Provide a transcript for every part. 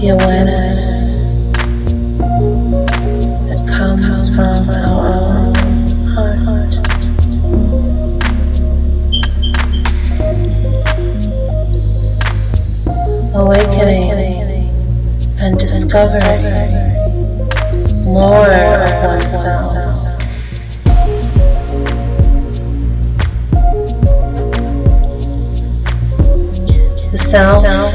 the awareness that comes from our own heart. Awakening and discovering more of oneself. The self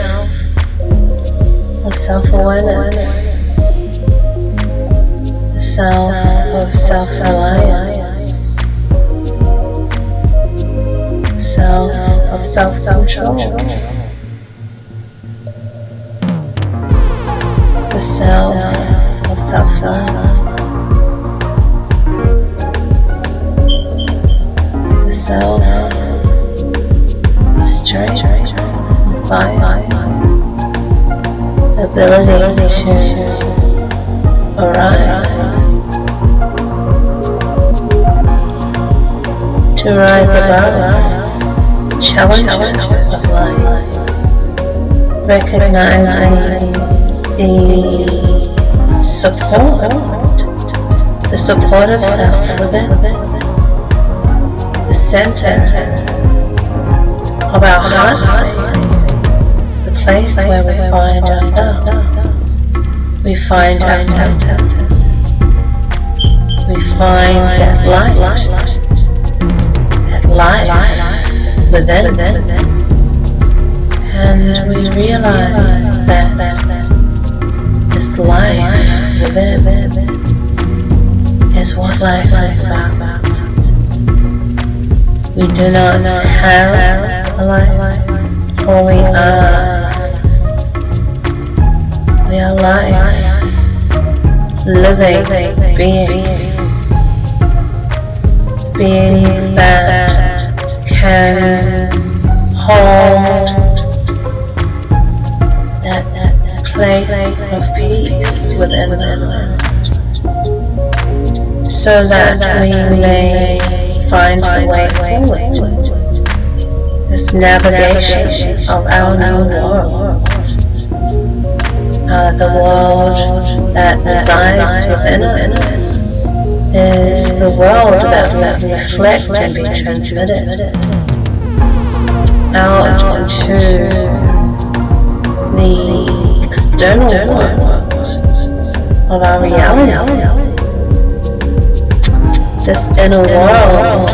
self-awareness, the self of self-reliance, self of self-control, the self of self-love, the self of strength, fire, ability to arise, to rise above challenges of life, recognizing the support, the support of self within, the center of our heart space, place where we find ourselves. We find ourselves. We find that light, that life within, and we realize that this life within is what life is about. We do not have a life, for we are. We are life, living beings, beings that can hold that, that place of peace within them, so that we may find a way forward. This navigation of our new world, uh, the world that resides within us, is the world that will reflect and be transmitted out into the external world of our reality. This inner world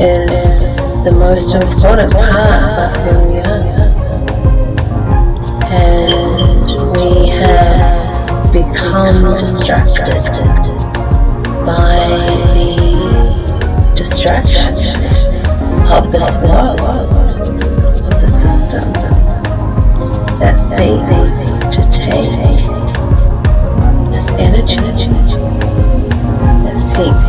is the most important part of who we are. Have become distracted by the distractions of this world, of the system that seeks to take this energy, that seeks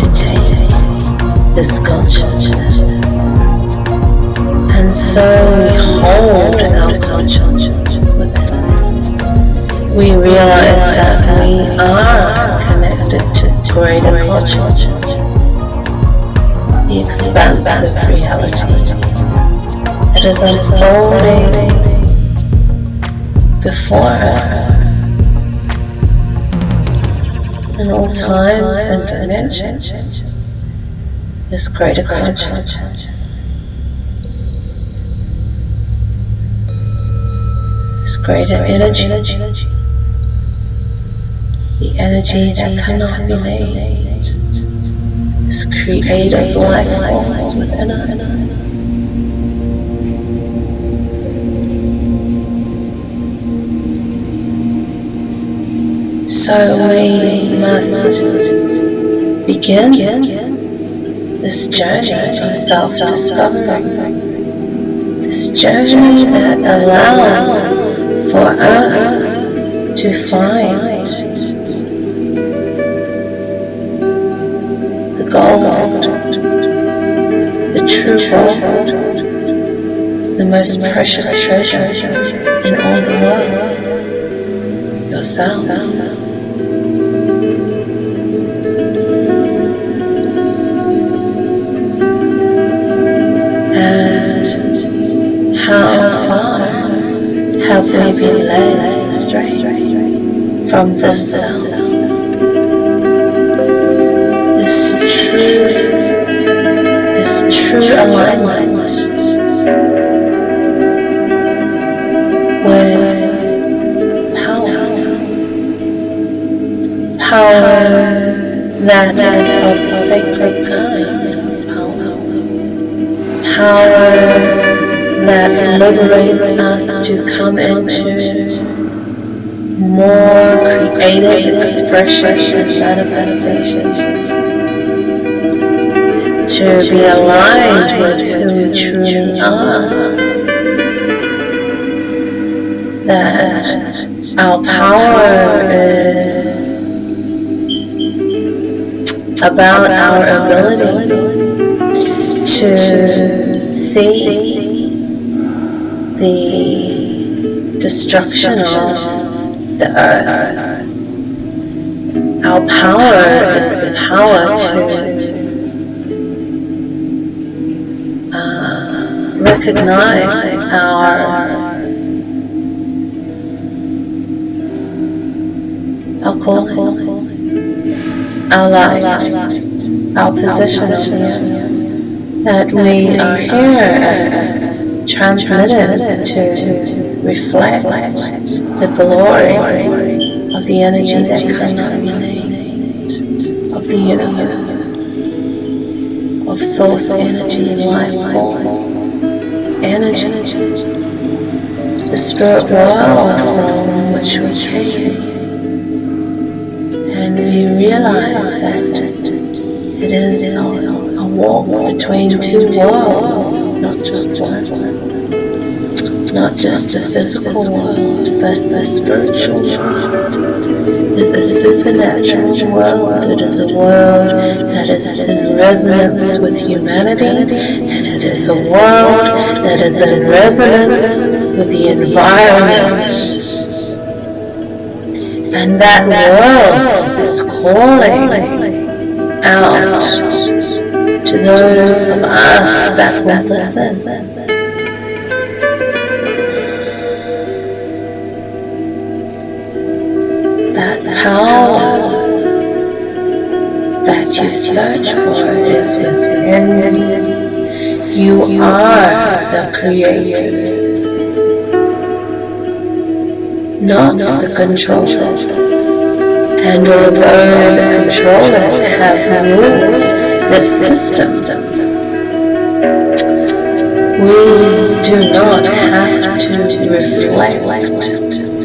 to take this consciousness. And so we hold our consciousness. We realize that we are connected to greater consciousness, the expansive reality that is unfolding before us in all times and dimensions. This greater consciousness. Greater energy. The energy that cannot be named. This creative life force within us. So we must begin this journey of self-discovery. This journey that allows for us to find gold, the true gold, the most precious treasure in all the world, yourself. And how far have we been led astray from this self? True alignment with power, power that is of the sacred kind. Power, power that liberates us to come into more creative expression and manifestation, to be aligned with who we truly are, that our power is about our ability to see the destruction of the earth. Our power is the power to recognize our our calling, our light, our position that we are here as transmitters to reflect the glory of the energy that cannot of the universe, of source energy and life force energy, the spirit world from which we came. And we realize that it is a, walk between two worlds, not just one not just the physical world, but the spiritual world. Is a supernatural world. It is a world that is in resonance with humanity, and it is a world that is in resonance with the environment. And that world is calling out to those of us that will listen. Power that you search for is within you. You are the creator, not the controller. And although the controllers have ruled the system, we do not have to reflect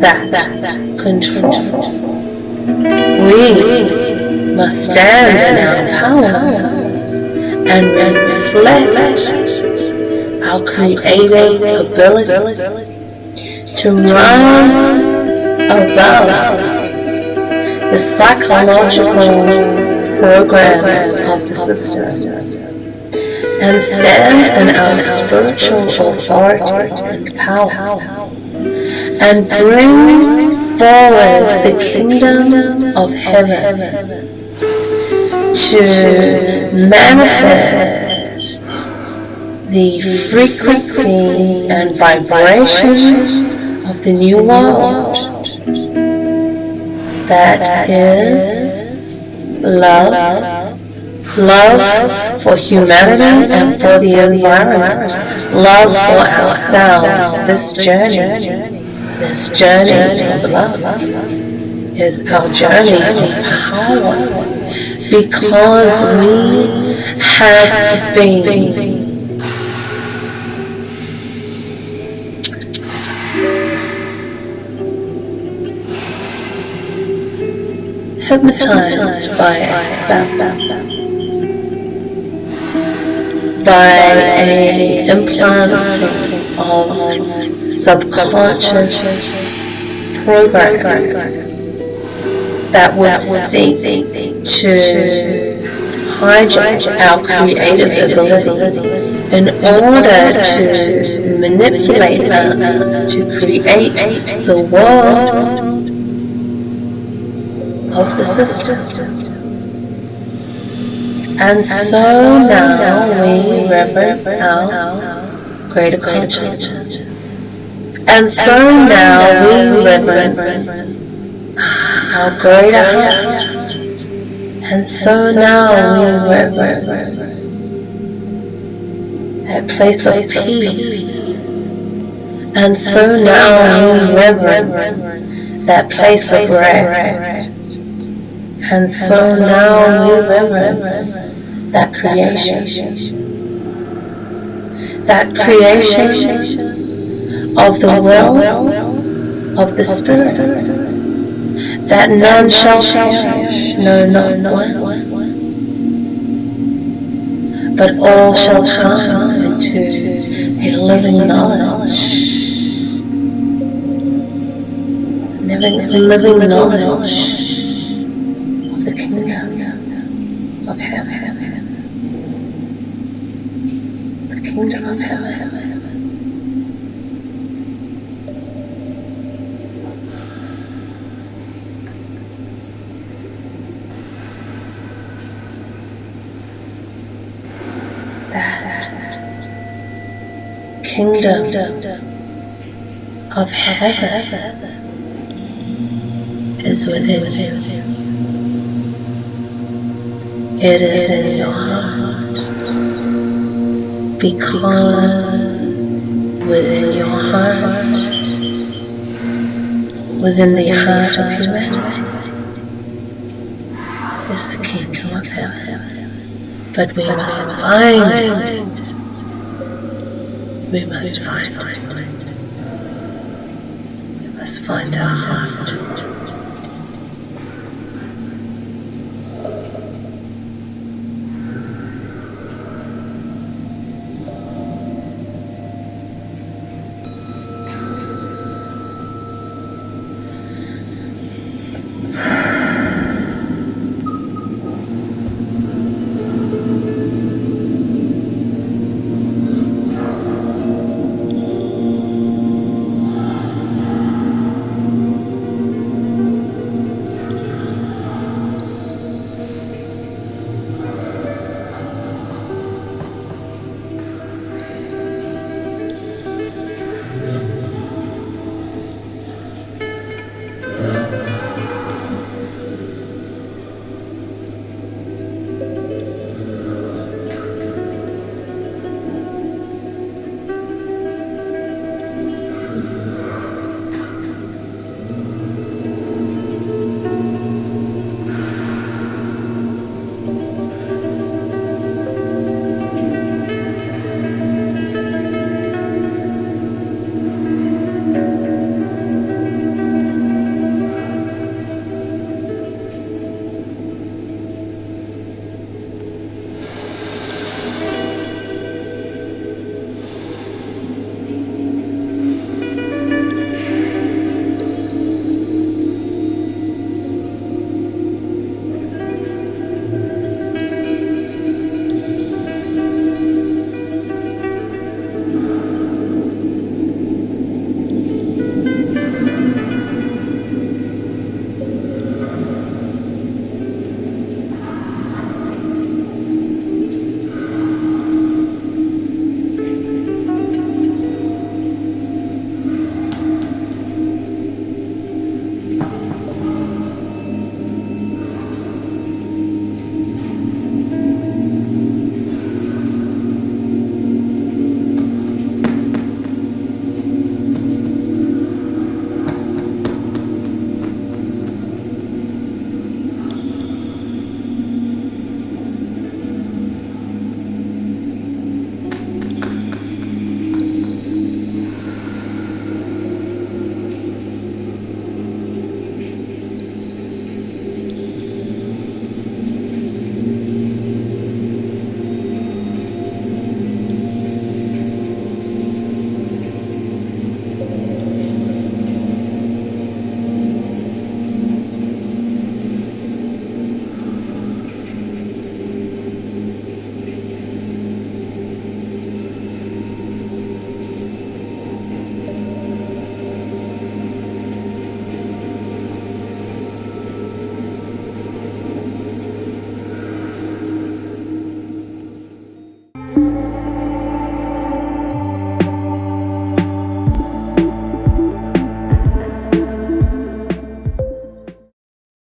that control. We must stand in our power and reflect our creative ability to rise above the psychological programs of the system and stand in our spiritual authority and power and bring forward the kingdom of heaven to manifest the frequency and vibration of the new world that is love, love for humanity and for the environment, love for ourselves, this journey this journey of love is our journey of power. Because we have been. Hypnotized by a spell by a implanting of subconscious programs that would seek to hijack our creative ability in order to manipulate us to create the world of the system. And so now we reverence our greater consciousness And so now we reverence our greater heart. And so now we reverence that place of peace. And so now we reverence that place of rest. And so now we reverence that creation. That creation of the will of the Spirit, that none shall perish, no, no, no, but all shall come into a living knowledge, a living knowledge of the kingdom of heaven, the kingdom of heaven. Kingdom of heaven is within you. It is in your heart because within your heart, within the heart of humanity, is the kingdom of heaven. But we must find it we must find. We must find our heart.